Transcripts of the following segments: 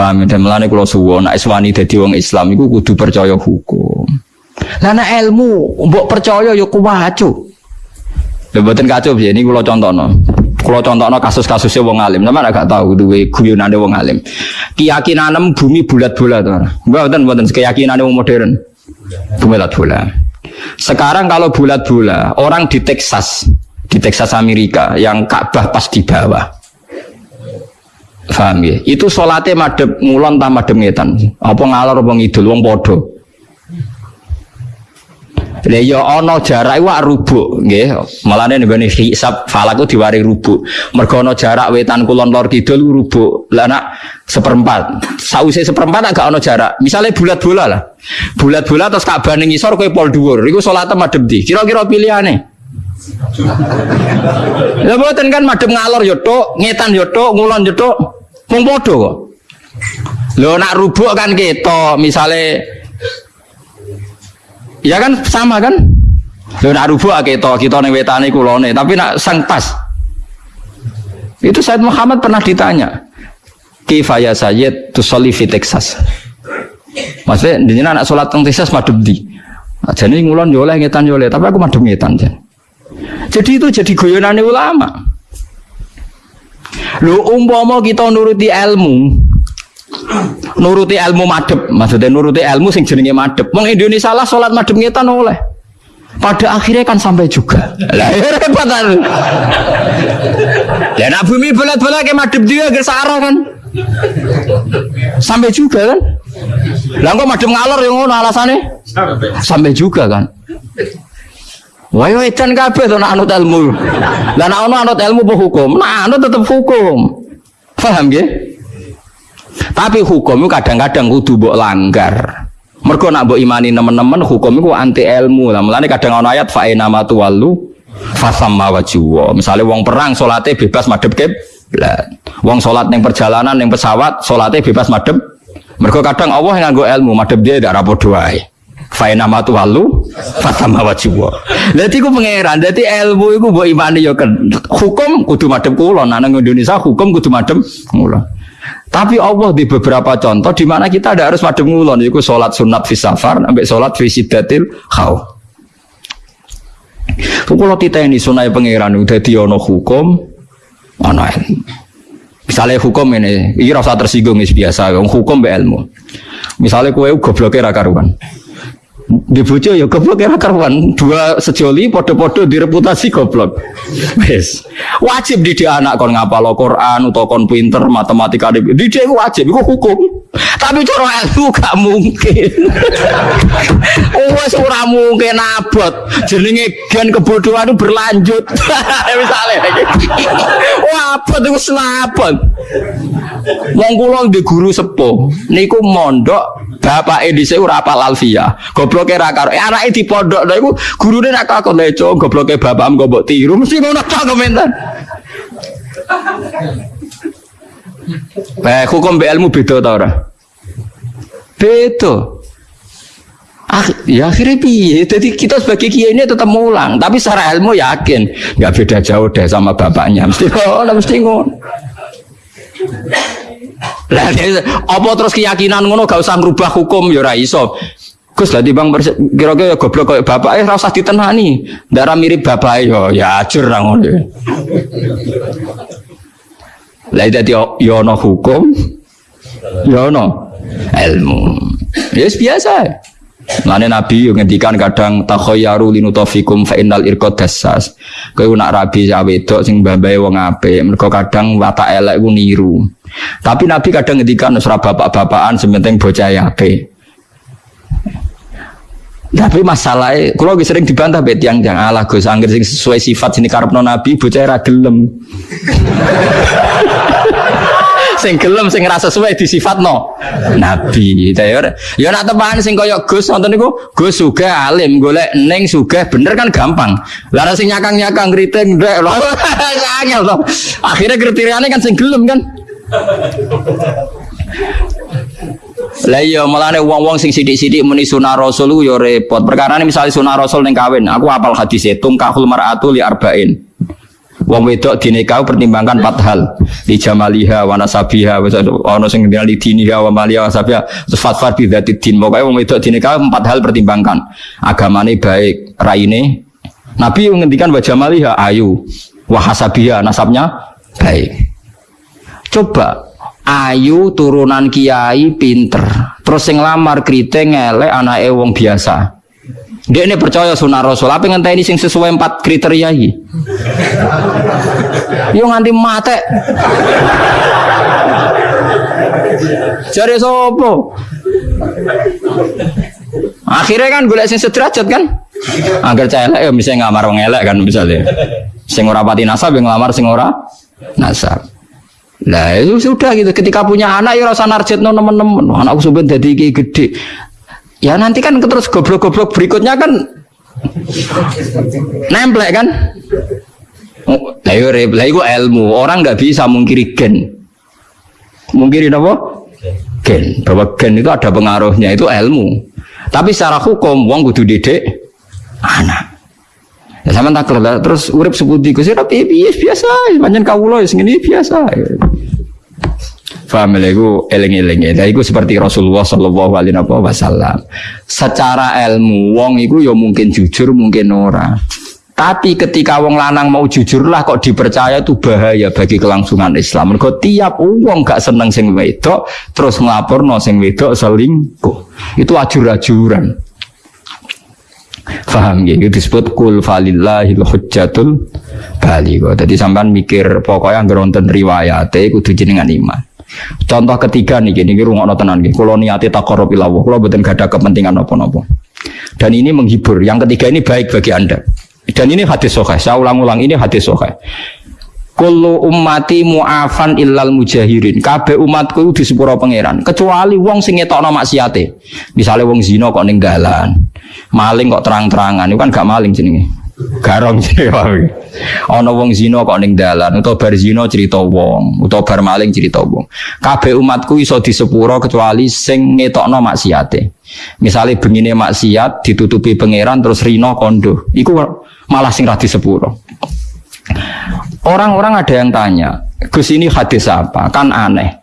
Paham ya? dan melane kula suwon nek iswani dadi wong Islam iku kudu percaya hukum. Lah nek ilmu mbok percaya ya kuwacu. Lha mboten kacau piye ini kula contohno. Kula contohno kasus-kasusnya wong alim, sampeyan agak tahu duwe guyonane wong alim. Keyakinan bumi bulat-bulat to. Mboten mboten keyakinane wong modern. Bulat-bulat. Sekarang kalau bulat-bulat, orang di Texas, di Texas Amerika yang Ka'bah pas di bawah. Paham ya? Itu sholatnya madep ngulon tak madep ngetan. Apa ngalor apa ngidul wong podo. Lah ya ana jarak iku rubuk nggih. Malane nggone hisab falak ku diwari rubuk. Mergo ana jarak wetan kulon lor kidul rubuk. Lah nak seperempat. Sause seperempat agak ana jarak. Misalnya bulat bola lah. Bulat bola terus Ka'bah ning ngisor kowe pol dhuwur. Iku salate madhep ndi? Kira-kira pilihane. Lah mboten kan madhep ngalor yo tok, ngetan yo tok, ngulon yo tok. Wong padha kok. Lho nak rubuk kan ketok, misale Ya kan sama kan? Lho nak rubuk ketok, kita ning wetane kulone, tapi nak sang pas. Itu Said Muhammad pernah ditanya. Kifaya Sayyid tusolli fi Texas. Maksudnya di anak sholat teng Texas madhep di. Nah, jadi ngulon yo oleh ngetan tapi aku madhep ngetan jan. Jadi itu jadi guyonane ulama. Lu umpama kita nuruti ilmu, nuruti ilmu madhep, maksudnya nuruti ilmu sing jenenge madhep. Wong Indonesia lah sholat madhep ngetan oleh. Pada akhirnya kan sampai juga. Lah ya repot kan. Ya nak bumi bola-bola kayak madhep dia ke kan. Sampai juga kan. Lah kok madhep ngalor yang ngono alasane? Sampai juga kan. Wah, edan kabeh to nak anut ilmu. Lah nak ono anut ilmu apa hukum? Nah, anut tetep hukum. Paham ya? Tapi hukum kadang-kadang kudu mbok langgar. Mergo nak mbok imani nemen-nemen hukum itu anti ilmu. Lah mulane kadang ono ayat fa ina matu walu fasamma wajhu. Misale wong perang salate bebas madhep kiblat. Wong salat ning perjalanan ning pesawat salate bebas madhep. Mergo kadang Allah yang nganggo ilmu madhep dia ndak rapodo wae. Faina matu walu fatama wajibwa. Dadi ku pangeran, dadi ilmu iku mbok imani ya kan. Hukum kudu madhep kula, nang Indonesia hukum kudu madhep kula. Tapi Allah di beberapa contoh di mana kita ada harus madhep ngulon yaiku salat sunat fi safar sampai salat fi sidatil khauf. Kalau kita ini sunai pangeran udah ono hukum, ono. Misalnya hukum ini, ini rasa tersinggung biasa, hukum be ilmu. Misalnya kue gobloknya rakaruan di bojo ya goblok ya karuan. Dua sejoli podo-podo direputasi goblok. Wes. Wajib di anak kon ngapal Quran atau kon pinter matematika di dia wajib itu hukum. Tapi cara ilmu gak mungkin. Wes ora mungkin abot. Jenenge gen kebodohan itu berlanjut. Misalnya. Wah abot itu selapon wong di guru sepuh niku mondok bapak edise ora apal alfia gobloke ra karo eh, anake di pondok lha iku gurune nak kakon leco gobloke bapakmu kok mbok tiru mesti ngono tok komentar Eh, hukum be ilmu beda ta ora? Beda. Ah, ya akhirnya piye? Jadi kita sebagai kiai ini tetap mulang, tapi secara ilmu yakin nggak beda jauh deh sama bapaknya. Mesti ngono, mesti ngono. Lah apa terus keyakinan ngono gak usah ngrubah hukum ya ora iso. Gus lah bang kira-kira ya goblok kayak bapak eh rasa ditenani. Darah mirip bapak yo ya ajur ra ngono. Lah dadi yo ono hukum yo ilmu. Ya biasa. Lane Nabi yang ngendikan kadang takhayyaru linutofikum fa innal irqad dassas. Kowe nak rabi ya wedok sing mbambae wong apik, mergo kadang watak elek ku niru. Tapi Nabi kadang ngendikan ora bapak-bapakan sementing bocah apik. Tapi masalahnya, kalau sering dibantah bet yang jangan Allah Gus, angger sing sesuai sifat sini karepno Nabi, bocah ra gelem. sing gelem sing rasa sesuai no nabi. Ya ya nak teman sing kaya Gus nonton niku Gus suga alim golek neng suga bener kan gampang. Lara sing nyakang nyakang kriting ndek lho angel to. Akhirnya kriteriane kan sing gelem kan. Lah iya malane wong-wong sing sithik-sithik muni sunah rasul yo repot. Perkara ini misalnya sunah rasul ning kawin, aku apal hadis itu tungkahul mar'atu li arba'in. Wong wedok dinikah pertimbangkan empat hal. Di jamaliha wa nasabiha wis sing ngendal di diniha wa maliha wa terus fatfar bi dzati din. Pokoke wong wedok dinikah empat hal pertimbangkan. Agamane baik, raine. Nabi ngendikan wa jamaliha ayu, wa hasabiha nasabnya baik. Coba ayu turunan kiai pinter terus sing lamar kriting elek anake wong biasa dia ini percaya sunnah rasul. Apa ngenteni sing sesuai empat kriteria ini yo nganti mate. Cari sopo akhirnya kan gue sing sederajat kan? Agar celek ya bisa ngamar wong elek kan misalnya sing ora pati nasab yang ngelamar sing ora nasab. Nah itu sudah gitu. Ketika punya anak ya rasa narjet no teman-teman. Anakku sudah jadi gede. Ya nanti kan terus goblok-goblok berikutnya kan nemplek kan. Lah yo lah itu ilmu. Orang nggak bisa mungkiri gen. Mungkiri apa? Gen. Bahwa gen itu ada pengaruhnya itu ilmu. Tapi secara hukum wong kudu didik anak. Ya sama tak terus urip seputi Gus tapi biasa, panjang kawula ngene biasa. Faham ya, itu eling-eling ya. Itu seperti Rasulullah Shallallahu Alaihi Wasallam. Secara ilmu, wong itu ya mungkin jujur, mungkin ora. Tapi ketika wong lanang mau jujur lah kok dipercaya itu bahaya bagi kelangsungan Islam. Mergo tiap wong gak seneng sing wedok terus ngelapor no sing wedok selingkuh. Itu ajur-ajuran. Faham ya? Itu disebut kul falillahil hujjatul baligho. Jadi sampean mikir pokoknya ngeronten riwayat kudu jenengan iman. Contoh ketiga nih, gini rumah tenan nih. Kalau niati takorob ilawo, kalau betul gak ada kepentingan apa-apa. Dan ini menghibur. Yang ketiga ini baik bagi anda. Dan ini hadis sokai. Saya ulang-ulang ini hadis sokai. Kullu ummati mu'afan illal mujahirin. Kabeh umatku di sepuro pangeran. Kecuali wong sing ngetokno maksiate. Misalnya wong zina kok ning dalan. Maling kok terang-terangan. Itu kan gak maling jenenge. Garong jenenge. Ana wong zina kok ning dalan utawa bar zina cerita wong, utawa bar maling cerita wong. Kabeh umatku iso di sepuro kecuali sing ngetokno maksiate. Misalnya begini maksiat ditutupi pangeran terus rino kondo. Iku malah sing ra di sepuro. Orang-orang ada yang tanya, Gus ini hadis apa? Kan aneh.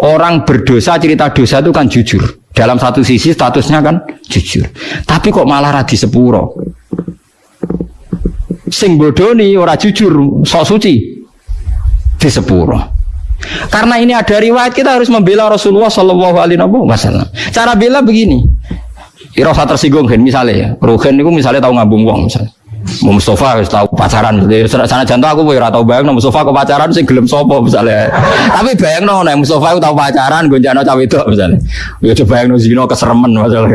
Orang berdosa cerita dosa itu kan jujur. Dalam satu sisi statusnya kan jujur. Tapi kok malah radi sepuro. Sing bodoni ora jujur, sok suci di sepuro. Karena ini ada riwayat kita harus membela Rasulullah Shallallahu Alaihi Wasallam. Cara bela begini, Rasa tersinggung kan misalnya ya, Rugen itu misalnya tahu ngabung uang misalnya. Mau Mustafa tahu pacaran. Sana jantung aku ora tahu bayang no Mustafa ke pacaran sing gelem sopo misalnya. Tapi bayang no nek Mustafa tahu pacaran gonjano cawe itu misalnya. Ya coba bayang no zino keseremen masalah.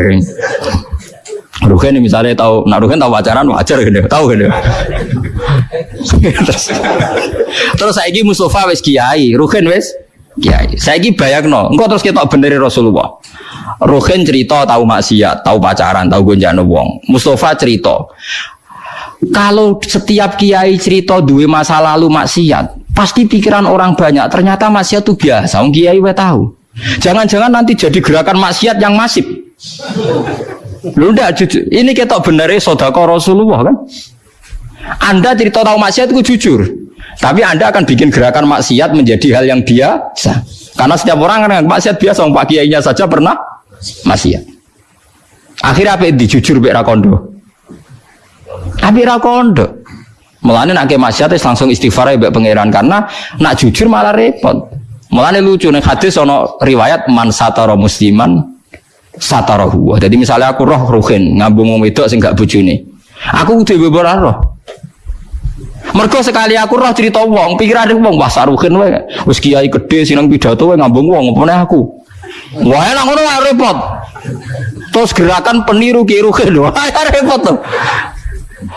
Ruhen misalnya tahu, nah Ruhen tahu pacaran wajar gitu, tahu gitu. terus, terus saya ini Mustafa wes kiai, Ruhen wes kiai. Saya ini bayang no, engkau terus kita benerin Rasulullah. Ruhen cerita tahu maksiat, tahu pacaran, tahu gonjano wong. Mustafa cerita, kalau setiap kiai cerita dua masa lalu maksiat, pasti pikiran orang banyak. Ternyata maksiat itu biasa. Orang kiai we tahu. Jangan-jangan nanti jadi gerakan maksiat yang masif. Lu ndak jujur. Ini kita benernya sodako Rasulullah kan? Anda cerita tahu maksiat itu jujur. Tapi Anda akan bikin gerakan maksiat menjadi hal yang biasa. Karena setiap orang kan maksiat biasa, Pak Kiainya saja pernah maksiat. Akhirnya apa itu jujur Bek Rakondo? Tapi ra kondo. Mulane nak ke maksiat langsung istighfar ya pangeran karena nak jujur malah repot. Mulane lucu nih hadis ono riwayat man satara musliman satarahu. Jadi misalnya aku roh ruhin ngambung wong wedok sing gak bojone. Aku kudu beber roh. Mergo sekali aku roh cerita wong, pikiran wong wah saruhin wae. Wis kiai gede sinang pidato wae ngambung wong apa aku. Wah enak ngono repot. Terus gerakan peniru kiruhin wah repot tuh.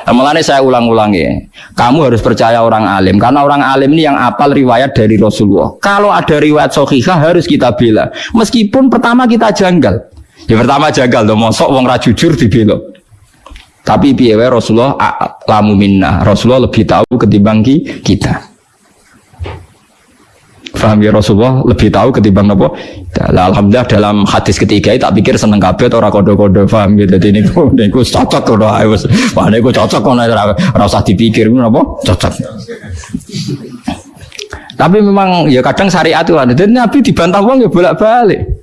Mulanya saya ulang-ulangi, kamu harus percaya orang alim karena orang alim ini yang apal riwayat dari Rasulullah. Kalau ada riwayat sohihah harus kita bela, meskipun pertama kita janggal. Ya pertama janggal, dong, mosok wong rajujur dibela. Tapi piye Rasulullah lamu minna. Rasulullah lebih tahu ketimbang kita. Paham ya Rasulullah lebih tahu ketimbang nopo. Nah, Alhamdulillah dalam hadis ketiga tak pikir seneng kabeh orang kodo-kodo paham gitu. Jadi ini niku cocok kalau wis. Wah niku cocok kono ora usah dipikir nopo cocok. Tapi memang ya kadang syariat itu Nabi dibantah wong ya bolak-balik.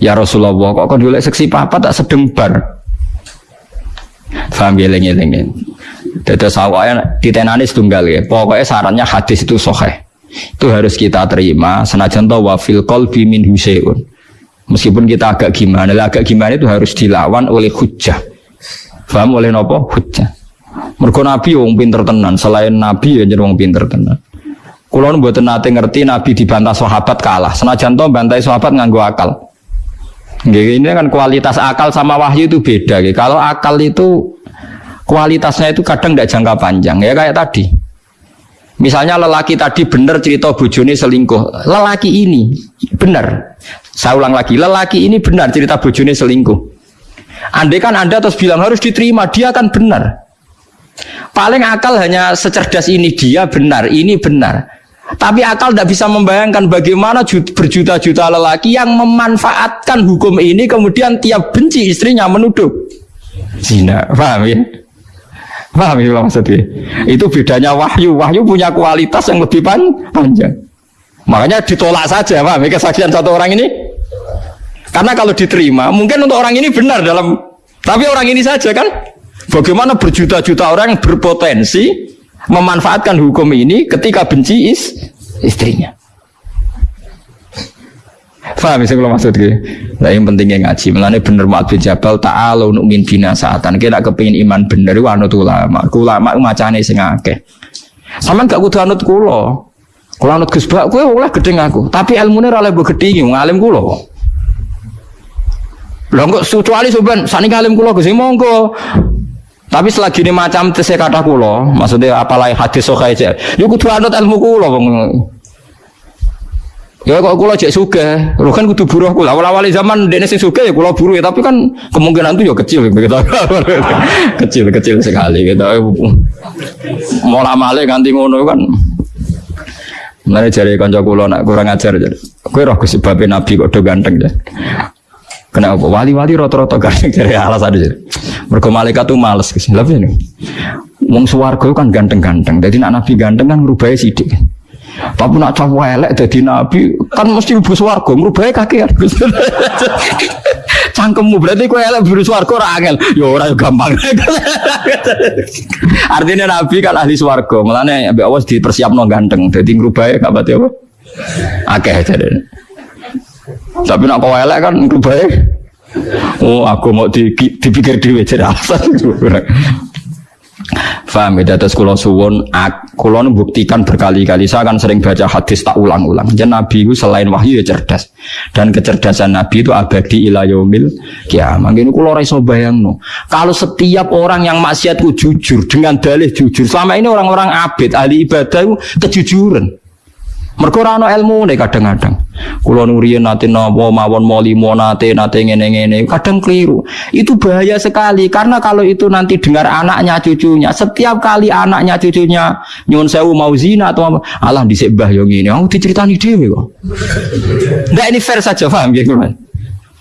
Ya Rasulullah kok kon golek seksi papa tak sedeng bar. Paham ya lengi-lengi. Dados awake ditenani setunggal ya. Pokoknya sarannya hadis itu sahih. Itu harus kita terima. Senajan tahu wafil qalbi min huseun meskipun kita agak gimana agak gimana itu harus dilawan oleh hujah paham oleh nopo? Hujah mergo nabi wong pinter tenan. Selain nabi ya jadi wong pinter tenan. Kulon buat nate ngerti nabi dibantah sahabat kalah. Senajan tahu bantai sahabat nganggo akal ini kan kualitas akal sama wahyu itu beda. Kalau akal itu kualitasnya itu kadang tidak jangka panjang ya kayak tadi Misalnya lelaki tadi benar cerita bojone selingkuh. Lelaki ini benar. Saya ulang lagi, lelaki ini benar cerita bojone selingkuh. Andai kan Anda terus bilang harus diterima, dia akan benar. Paling akal hanya secerdas ini dia benar, ini benar. Tapi akal tidak bisa membayangkan bagaimana berjuta-juta lelaki yang memanfaatkan hukum ini kemudian tiap benci istrinya menuduh zina. Paham ya? Paham ya maksudnya? Itu bedanya wahyu. Wahyu punya kualitas yang lebih pan panjang. Makanya ditolak saja, paham ya kesaksian satu orang ini? Karena kalau diterima, mungkin untuk orang ini benar dalam tapi orang ini saja kan bagaimana berjuta-juta orang berpotensi memanfaatkan hukum ini ketika benci is istrinya. Faham sih kalau maksud gue? Nah yang pentingnya ngaji. Melane bener Mu'ad bin Jabal ta'ala untuk min bina saatan. Kita kepingin iman bener itu anut ulama. Ulama macane sing akeh. Sama gak kudu anut kulo. Kalau anut Gus Bak, kowe oleh gedeng aku. Tapi ilmune ora oleh gedhingi, ngalim kulo. Lho kok kecuali sampean sani ngalim kulo Gus monggo. Tapi selagi ini macam tese kata kulo, maksudnya apalagi hadis sokai aja. Yuk kudu anut ilmu kulo. Ya kok kula cek suge, lu kan kudu buruh kula. Awal-awal zaman dene sing suge ya kula buruh ya, tapi kan kemungkinan itu ya kecil gitu. kecil kecil sekali gitu. Mola male ganti ngono kan. Mulane jare kanca kula nak kurang ajar jadi. Kowe roh sebabe nabi kok do ganteng ya. Kenapa? Wali-wali rata-rata ganteng dari alasan aja. Mergo malaikat tuh males ke sini. Lha ini. Wong swarga kan ganteng-ganteng. Jadi nak nabi ganteng kan ngrubah sidik. Tapi nak cowok elek jadi nabi kan mesti ibu swargo merubah kaki ya. Cangkemmu berarti kue elek ibu swargo ora angel. Ya ora gampang. Artinya nabi kan ahli swargo. Mulane ambek awas dipersiapno ganteng. Dadi ngrubahe gak berarti apa? Akeh jadi. Tapi nak kau elek kan ngrubahe Oh, aku mau dipikir dhewe jadi alasan. Faham ya, terus kulo suwon, kulo buktikan berkali-kali. Saya akan sering baca hadis tak ulang-ulang. Jadi Nabi itu selain wahyu ya cerdas, dan kecerdasan Nabi itu abadi ilayomil kiamat. Ini kulo reso bayang no. Kalau setiap orang yang maksiatku jujur dengan dalih jujur, selama ini orang-orang abid ahli ibadah itu kejujuran. Mereka ora ilmu nih kadang-kadang. Kulo nurian nate nopo mawon molimo nate nate ngene-ngene kadang keliru. Itu bahaya sekali karena kalau itu nanti dengar anaknya cucunya, setiap kali anaknya cucunya nyun sewu mau zina atau apa, Allah dhisik mbah yo ngene. Aku diceritani dhewe kok. Ndak ini fair saja paham ya,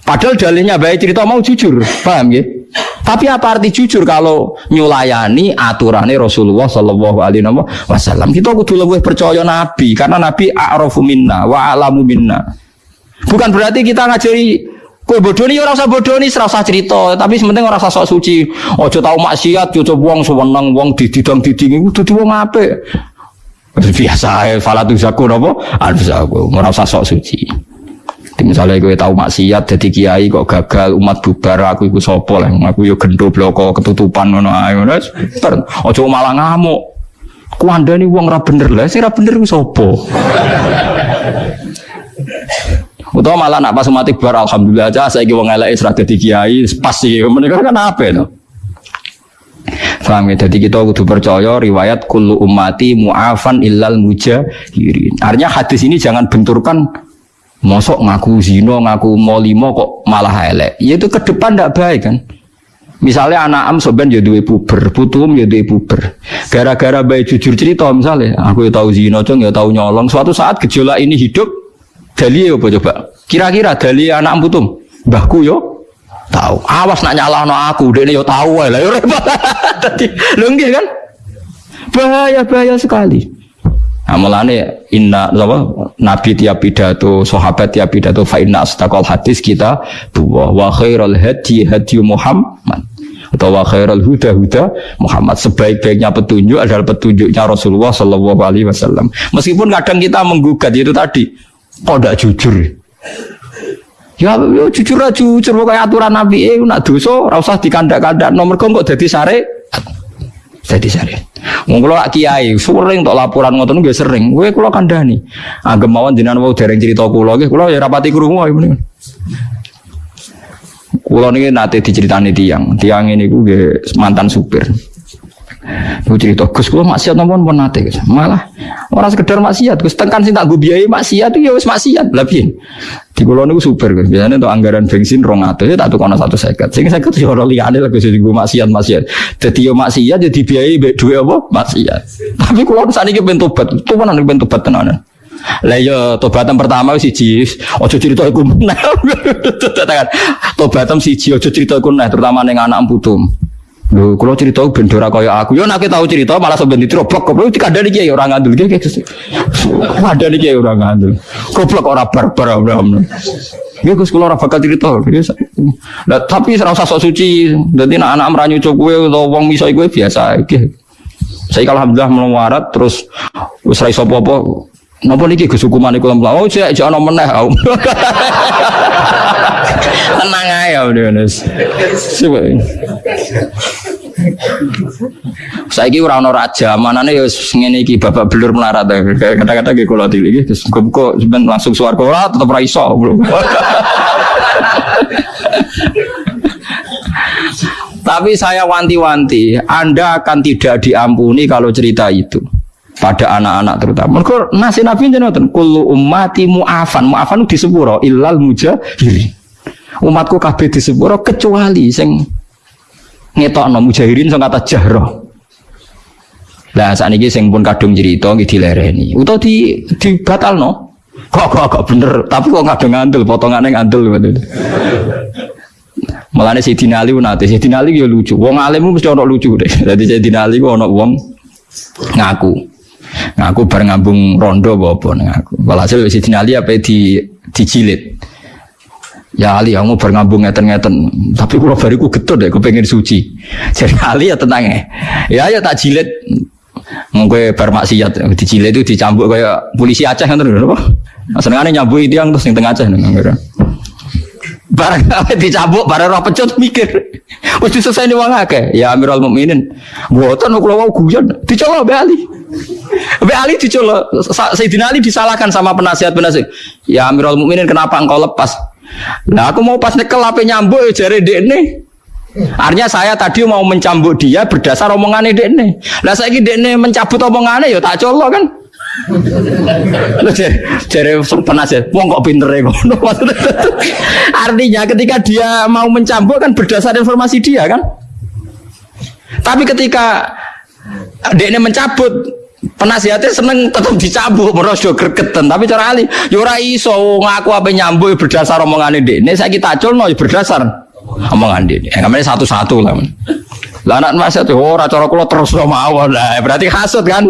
Padahal dalilnya baik cerita mau jujur, paham ya? Tapi apa arti jujur kalau nyulayani aturannya Rasulullah Shallallahu Alaihi Wasallam? Kita kudu lebih percaya Nabi karena Nabi a'rafu minna wa alamu minna. Bukan berarti kita ngajari Kue bodoni orang usah bodoni, serasa cerita. Tapi sementing orang usah sok suci. Ojo tahu maksiat, ojo buang sewenang, buang dididang diding. Itu tuh buang apa? Biasa, falatu zaku nopo. Aduh zaku, orang usah sok suci. Jadi misalnya gue tahu maksiat jadi kiai kok gagal umat bubar aku ikut sopo lah aku yo gendo bloko ketutupan ngono ae. Ngono ojo malah ngamuk. Ku anda nih uang rap bener. Lah sih rap bener gue sopo Utama malah nak pas umat bubar alhamdulillah aja saya wong elek isra dadi kiai pas sih mereka kan apa itu Paham ya? Jadi kita kudu percaya riwayat kullu ummati mu'afan illal mujahirin. Artinya hadis ini jangan benturkan Mosok ngaku zino, ngaku molimo kok malah elek. Ya itu ke depan tidak baik kan. Misalnya anak am soben ya duwe puber, putum ya duwe puber. Gara-gara bayi jujur cerita misalnya, aku ya tahu zina, cong ya tahu nyolong. Suatu saat gejolak ini hidup, dali apa coba? Kira-kira dali anak am putum, mbahku yo tahu. Awas nak nyalahno aku, ini yo tahu lah yo repot. Tadi lho kan? Bahaya bahaya sekali. Nah, mulane inna apa nabi tiap pidato, sahabat tiap pidato fa inna astaqal hadis kita buah wa khairul hadi hadi Muhammad. Atau wa khairul huda huda Muhammad. Sebaik-baiknya petunjuk adalah petunjuknya Rasulullah Shallallahu alaihi wasallam. Meskipun kadang kita menggugat itu tadi kok tidak jujur. Ya, ya jujur aja jujur. Kayak aturan Nabi eh nak dosa ora usah dikandak-kandak nomor kok jadi sare jadi sare. Wong kula kiai sering untuk laporan ngoten nggih sering. Kowe kula kandhani. Agem mawon jenengan wau dereng cerita kula nggih kula ya rapati krungu ae mending. Kula niki nate diceritani tiang. Tiang ini ku mantan supir. Aku cerita, Gus kula maksiat nopo pun nate Gus. Malah orang sekedar maksiat, Gus tekan sing tak go biayai maksiat itu ya wis maksiat. Lah piye? Di kula niku super Gus. Biasanya untuk anggaran bensin 200 ya tak tukono 150. Sing 50 ya ora liyane lah Gus gue maksiat maksiat. Dadi yo maksiat jadi dibiayai mbek duwe apa? Maksiat. Tapi kula saniki ben tobat. Tuwanan ben tobat tenanan. Lah yo iya, tobatan pertama siji, ojo cerita iku meneh. Tobatan siji ojo cerita iku meneh terutama ning anak putum. Lho, kalau cerita bendora kaya aku, yo nek tahu cerita malah sampeyan ditrobok goblok dikandani kiai ora ngandel iki. Ada iki ora ngandel. Goblok ora barbar ora. Ya Gus kula ora bakal cerita. Lah tapi ora usah sok suci. Dadi nek anak mranyu cuk kowe utawa wong miso kowe biasa iki. Saya alhamdulillah melawarat terus wis ra iso apa-apa. Napa niki Gus hukuman iku lemplah. Oh, cek jek ana meneh. Tenang ae ya Mas. Saiki ora ana raja, manane ya ngene iki babak belur melarat. Kata-kata nggih kula tili iki terus kok langsung swarga ora tetep ra iso. Tapi saya wanti-wanti, Anda akan tidak diampuni kalau cerita itu pada anak-anak terutama. Mereka nasi nabi jenengan kullu ummati mu'afan. Mu'afan di sepuro illal mujahirin. Umatku kabeh di sepuro kecuali sing ngetokno mujahirin sing kata jahroh. Lah saat ini sing pun kadung cerita nggih dilereni. Utawa di dibatalno. Kok kok kok bener, tapi kok kadung ngandel potongane ngandel ngoten. Mulane si Dinali nate, si Dinali ya lucu. Wong alim mesti ono lucu deh. Dadi si Dinali ku ono wong ngaku. Ngaku bar ngambung rondo apa ngaku. Walhasil si Dinali apa di dijilid. Ya Ali, kamu berngambung ngeten-ngeten. Tapi kalau bariku getut deh, pengen suci. Jadi Ali ya tenang ya. Ya ya tak jilid. Mungkin bar maksiat, dijilid itu dicambuk kayak polisi Aceh kan terus apa? Senengane nyambuk itu yang terus yang tengah Aceh nggak Barang apa dicambuk, barang roh pecut mikir. Wis nih wong akeh. Ya Amirul Mukminin. Mboten kula wau guyon, dicolok Mbak Ali. Mbak Ali dicolok. Sayyidina Ali disalahkan sama penasihat-penasihat. Ya Amirul Mukminin kenapa engkau lepas? Nah aku mau pas nyekel apa nyambuk ya jari dekne. Artinya saya tadi mau mencambuk dia berdasar omongannya dekne. Lah saya ini dekne mencabut omongannya ya tak colok kan. Lo jari penasihat, wong kok pinter ya Artinya ketika dia mau mencambuk kan berdasar informasi dia kan. Tapi ketika dekne mencabut penasihatnya seneng tetap dicabut merosok gregetan. Tapi cara ali yura ya iso ngaku apa nyambut berdasar omongan ini ini saya kita acul no ya berdasar omongan ini yang namanya satu-satu lah lah anak nasihat oh cara kulo terus no mau lah berarti hasut kan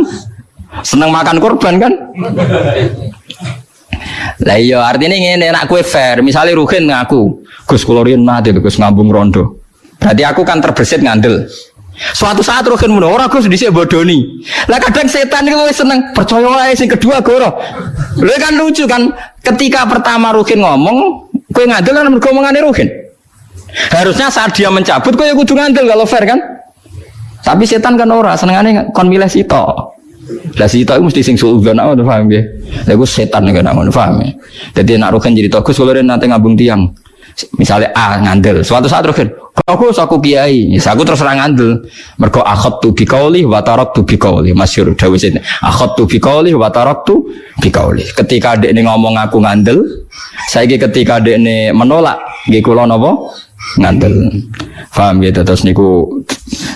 seneng makan korban kan lah iya artinya ini enak kue fair misalnya Ruhin ngaku Gus Kulorin mati Gus ngambung rondo berarti aku kan terbesit ngandel Suatu saat rohin mulu orang gus di sini bodoni. Lah kadang setan itu seneng percaya wae sing kedua goro. Lu kan lucu kan ketika pertama rohin ngomong, kue ngadil kan mergo omongane rohin. Harusnya saat dia mencabut kue kudu ngandel kalau fair kan. Tapi setan kan ora senengane kon milih sito. Lah sito itu mesti sing suudzon aku paham ya. Lah iku setan kan ngono paham ya. Jadi nak rohin jadi tokus kalau nanti ngabung tiang. Misalnya A ngandel, suatu saat rohin Aku aku kiai, aku terus terang ngandel. Mergo akhot tu bikauli, watarok tu bikauli. Masyur dawis ini. Akhot tu bikauli, watarok tu bikauli. Ketika dek ini ngomong aku ngandel, saya ketika dek ini menolak, gak kulo nopo ngandel. Paham gitu terus niku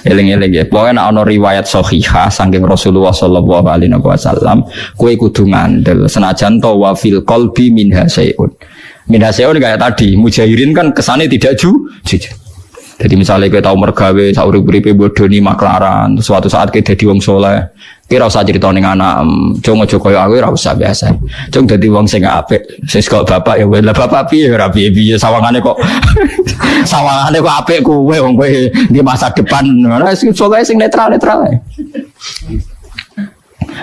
eling-eling ya. Pokoknya ana riwayat sahihah saking Rasulullah sallallahu alaihi wasallam, kowe kudu ngandel senajan to wa fil qalbi min hasyun. Min hasyun kayak tadi, mujahirin kan kesane tidak ju jujur. Jadi misalnya kita tahu mergawe, sauri beripe bodoni maklaran, suatu saat kita jadi wong soleh, kira usah cerita ning anak, cung aja koyo aku ora biasa. Cung dadi wong sing apik, sing kok bapak ya lah bapak piye ora piye-piye sawangane kok sawangane kok apik kowe wong kowe di masa depan. Ora sing sing netral-netral ae.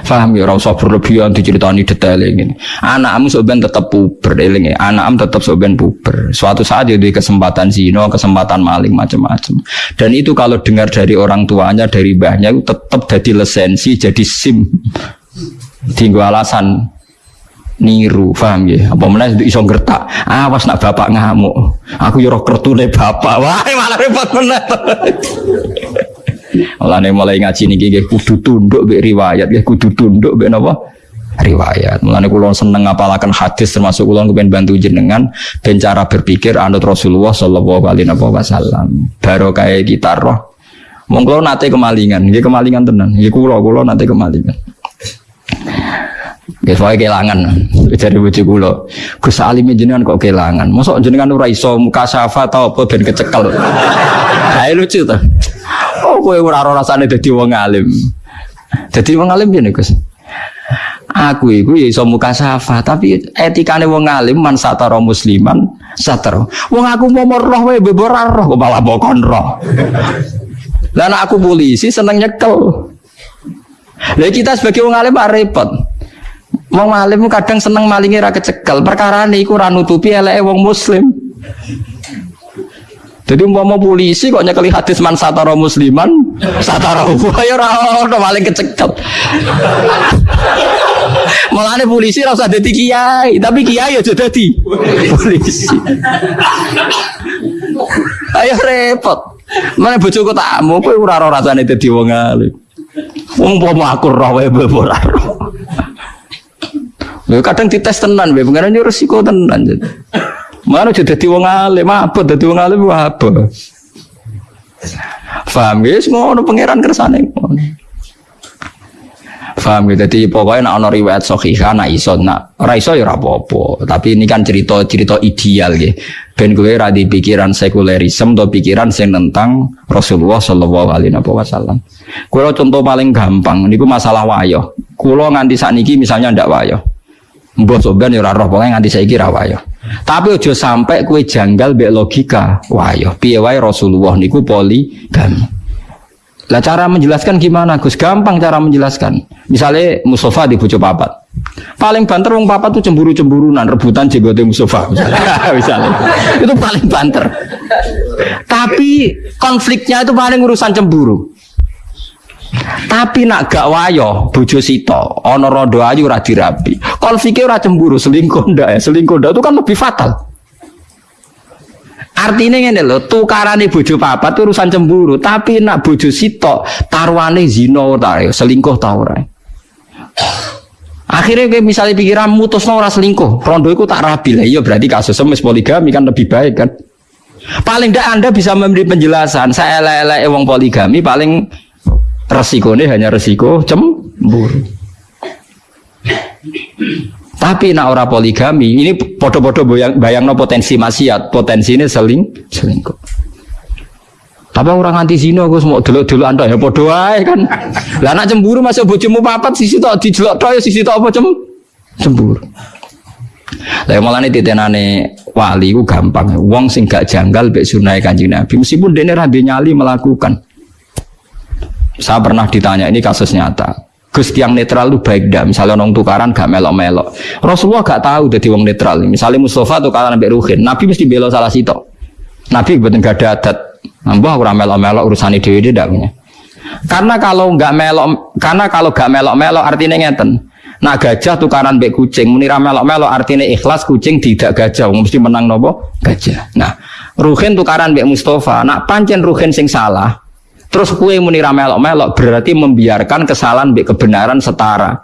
Faham ya, rasa berlebihan diceritani detail ini. Anakmu sebenarnya tetap puber, eling ya. Anakmu tetap sebenarnya puber. Suatu saat ya kesempatan zino, kesempatan maling macam-macam. Dan itu kalau dengar dari orang tuanya, dari mbahnya itu tetap jadi lisensi, jadi sim. Tinggal alasan niru, paham ya? Apa mana itu iso gertak? Awas nak bapak ngamuk. Aku yo kertune bapak. Wah, malah repot bener. Mulane mulai ngaji niki nggih kudu tunduk mbek riwayat, nggih kudu tunduk mbek napa? riwayat. Mulane kula seneng ngapalaken hadis termasuk kula kepen bantu jenengan ben cara berpikir anut Rasulullah sallallahu alaihi wasallam. Barokah kita roh. Mong kula nate kemalingan, nggih kemalingan tenan. Nggih kula kula nate kemalingan. Nggih wae kelangan. Jadi bojo kula. Gus Alim jenengan kok kelangan. Mosok jenengan ora iso muka syafa ta apa ben kecekel. Kae lucu to. Oh, kowe ora ora rasane dadi wong alim. Dadi wong alim piye Gus? Aku iku ya iso muka safa, tapi etikane wong alim man satara musliman satara. Wong aku mau roh wae bebor roh kok malah bokon roh. Lah aku polisi seneng nyekel. Lah kita sebagai wong alim repot. Wong alim kadang seneng malingi ra kecekel. Perkara niku ora nutupi eleke wong muslim. Jadi umpama polisi kok nyekeli hadis man satara musliman, satara ya ora maling kecekel. Mulane polisi ora usah dadi kiai, tapi kiai aja dadi polisi. Ayo repot. Mana bojoku takmu kowe ora ora rasane dadi wong alim. Umpama aku roh wae ora kadang dites tenan, pengen resiko tenan. Mana jadi dadi wong alim, apa dadi wong alim apa? Faham ya, ngono pangeran kersane ngono. Faham gitu. Jadi pokoknya nak ono riwayat sahihah nak iso nak ora iso ya apa-apa. Tapi ini kan cerita-cerita ideal gitu. Ben gue ra di pikiran sekulerisme atau pikiran sing tentang Rasulullah sallallahu alaihi wasallam. Kulo contoh paling gampang niku masalah wayo. Kulo nganti sakniki misalnya ndak wayo. Mbok soban ya ora roh pokoke nganti saiki ra wayo. Tapi ojo sampai kue janggal be logika. Wah yo piye wae Rasulullah niku poligami. Lah cara menjelaskan gimana Gus? Gampang cara menjelaskan. Misalnya Mustafa di bojo papat. Paling banter wong papat tuh cemburu-cemburunan, rebutan jenggote Mustafa misalnya. misalnya. Itu paling banter. Tapi konfliknya itu paling urusan cemburu. Tapi nak gak wayo bojo sito ana rondo ayu ora dirapi. Konfliknya ora cemburu, selingkuh ndak ya. Selingkuh ndak itu kan lebih fatal. Artinya ngene lho, tukarane bojo papat urusan cemburu, tapi nak bojo sito taruhane zina ta ya, selingkuh ta ora. Akhirnya kayak misalnya pikiran mutus ora selingkuh, rondo itu tak rapi lah. Iya berarti kasus semis poligami kan lebih baik kan. Paling tidak Anda bisa memberi penjelasan. Saya elek-elek wong poligami paling resikonya hanya resiko cemburu. Tapi nak ora poligami, ini podo-podo bayang, bayang no potensi maksiat, potensi ini seling selingkuh. Tapi orang anti zina gue semua dulu dulu anda ya podo kan. Lah nak cemburu masuk bojomu papat sisi tok dijelok tok ya sisi tok apa cem cemburu. Lah ya malah nih titenane wali gue gampang. Wong sing gak janggal bek sunai kanjeng Nabi meskipun dene ra nyali melakukan. Saya pernah ditanya ini kasus nyata. Gus yang netral itu baik dah. Misalnya orang tukaran gak melok-melok. Rasulullah gak tahu jadi wong netral. Misalnya Mustafa tukaran sampai Ruhin, Nabi mesti bela salah situ. Nabi betul gak ada adat. Nambah orang melok-melok urusan ide ide punya. Karena kalau nggak melok, karena kalau gak melok-melok artinya ngeten. Nah gajah tukaran bek kucing, munira melok-melok artinya ikhlas kucing tidak gajah, mesti menang nopo gajah. Nah Ruhin tukaran bek Mustafa, nak pancen Ruhin sing salah, Terus kue muni melok-melok berarti membiarkan kesalahan be kebenaran setara.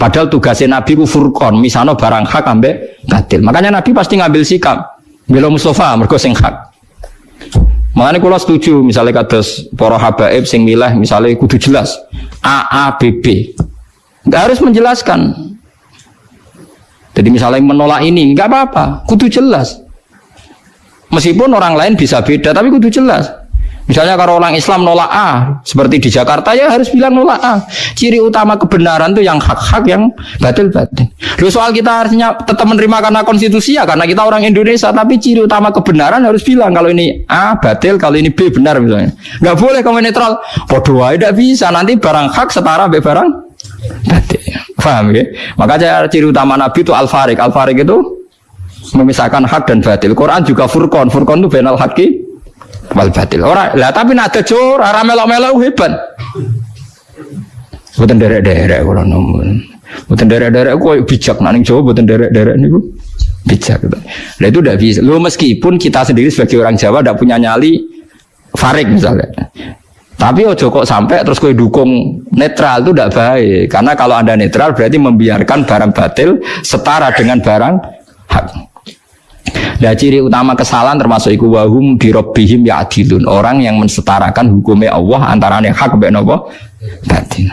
Padahal tugasnya Nabi ku furqon, misalnya barang hak ambek batil. Makanya Nabi pasti ngambil sikap. Bila Mustafa mergo sing hak. Makanya kalau setuju misalnya kados para habaib sing milah misalnya kudu jelas A A B B. Enggak harus menjelaskan. Jadi misalnya menolak ini enggak apa-apa, kudu jelas. Meskipun orang lain bisa beda tapi kudu jelas. Misalnya kalau orang Islam nolak A, seperti di Jakarta ya harus bilang nolak A. Ciri utama kebenaran itu yang hak-hak, yang batil-batil. Lalu soal kita harusnya tetap menerima karena konstitusi ya, karena kita orang Indonesia, tapi ciri utama kebenaran harus bilang kalau ini A batil, kalau ini B benar misalnya. Nggak boleh kamu netral. Bodoh tidak bisa. Nanti barang hak setara B barang batil. Paham ya? Maka ciri utama Nabi itu al-farik. Al-farik itu memisahkan hak dan batil. Quran juga furqan. Furqan itu benal haki wal batil. Ora lah tapi nak ada ora melok-melok hebat. Mboten derek-derek kula nomun. Mboten derek-derek kok bijak nak ning Jawa mboten derek-derek niku bijak. Lah itu udah bisa. Lo meskipun kita sendiri sebagai orang Jawa tidak punya nyali farik misalnya. Tapi ojo kok sampai terus kue dukung netral itu tidak baik. Karena kalau anda netral berarti membiarkan barang batil setara dengan barang hak. Nah ciri utama kesalahan termasuk iku wahum dirobihim ya adilun orang yang mensetarakan hukumnya Allah antara hak be nopo batin.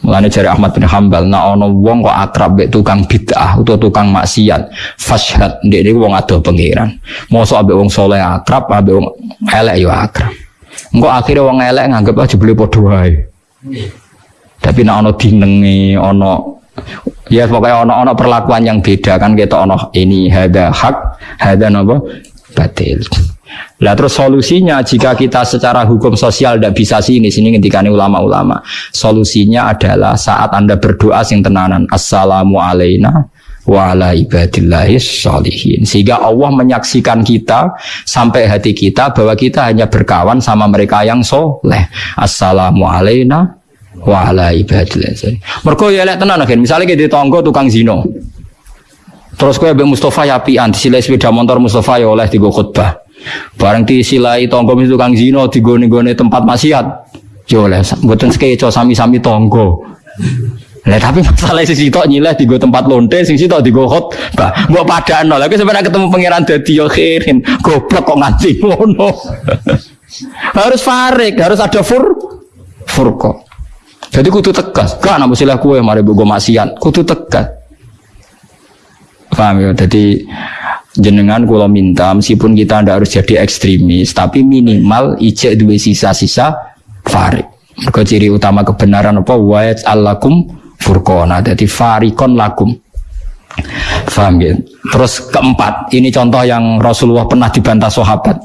Mulane jari Ahmad bin Hambal, nah ono wong kok akrab be tukang bid'ah atau tukang maksiat, fashhad ndek niku wong ado pangeran. Mosok ambek wong soleh akrab, ambek wong elek yo akrab. Engko akhirnya wong elek nganggep aja beli wae. Tapi nak ono dinenge, ono Ya pokoknya ono-ono perlakuan yang beda kan kita ono ini ada hak, ada nopo batil. Lah terus solusinya jika kita secara hukum sosial tidak bisa sini sini ketika ulama-ulama. Solusinya adalah saat Anda berdoa sing tenanan assalamu alaina wa sholihin. Sehingga Allah menyaksikan kita sampai hati kita bahwa kita hanya berkawan sama mereka yang soleh. Assalamu alaina wa ala ibadillah. Mergo ya lek tenan kan, misale ke tonggo tukang zino. Terus kowe mbek Mustofa ya apian, disilai sepeda motor Mustofa ya oleh digo khutbah. Bareng disilai tonggo mis tukang zino digone-gone tempat maksiat. Ya oleh mboten sekeco sami-sami tonggo. Lah tapi masalah sisi tok nyileh digo tempat lonte, sing sitok digo khutbah. Mbok padano. Lah sebenarnya ketemu pangeran dadi yo khirin. Goblok kok nganti ngono. harus farik, harus ada fur furqah. Jadi kudu tegas. Gak nak silah kue mari bogo maksiat. Kudu tegas. Paham ya? Jadi jenengan kalau minta meskipun kita ndak harus jadi ekstremis tapi minimal ijek dua sisa-sisa farik. Mereka ciri utama kebenaran apa? Wa'at alakum furqona. Jadi farikon lakum. Paham ya? Terus keempat, ini contoh yang Rasulullah pernah dibantah sahabat.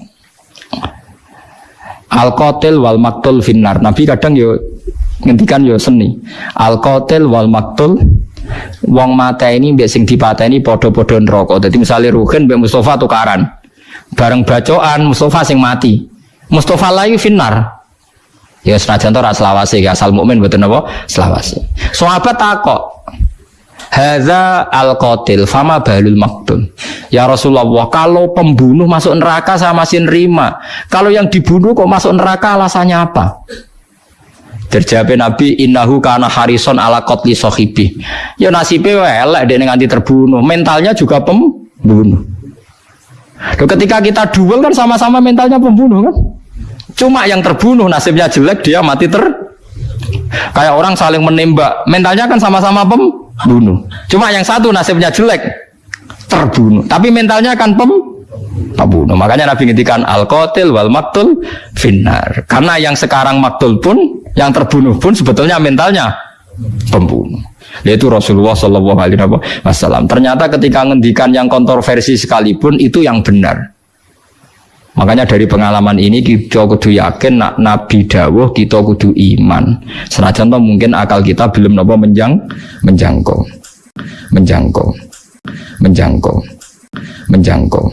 Al-qatil wal maktul finnar. Nabi kadang yo ngendikan yo seni. Al qatil wal maktul wong mata ini mbek sing dipateni padha-padha neraka. Dadi misale Ruhin mbek Mustafa tukaran. Bareng bacoan Mustafa sing mati. Mustafa layu finnar. Ya senajan to ora selawase ya asal mukmin mboten apa? Selawase. Sahabat takok Hadza al qatil fama balul maktul. Ya Rasulullah, kalau pembunuh masuk neraka sama masih nerima. Kalau yang dibunuh kok masuk neraka alasannya apa? Terjawab Nabi innahu kana harison ala qatli sahibi. Ya nasibe elek dia nganti terbunuh, mentalnya juga pembunuh. Loh, ketika kita duel kan sama-sama mentalnya pembunuh kan? Cuma yang terbunuh nasibnya jelek dia mati ter kayak orang saling menembak, mentalnya kan sama-sama pembunuh. Cuma yang satu nasibnya jelek terbunuh, tapi mentalnya kan pem pembunuh. Makanya Nabi ngintikan al qatil wal maktul finnar. Karena yang sekarang maktul pun yang terbunuh pun sebetulnya mentalnya pembunuh. Yaitu Rasulullah Shallallahu Alaihi Wasallam. Ternyata ketika ngendikan yang kontroversi sekalipun itu yang benar. Makanya dari pengalaman ini kita kudu yakin nak Nabi dawuh kita kudu iman. Senajan toh mungkin akal kita belum nopo menjang menjangkau. Menjangkau. Menjangkau. Menjangkau.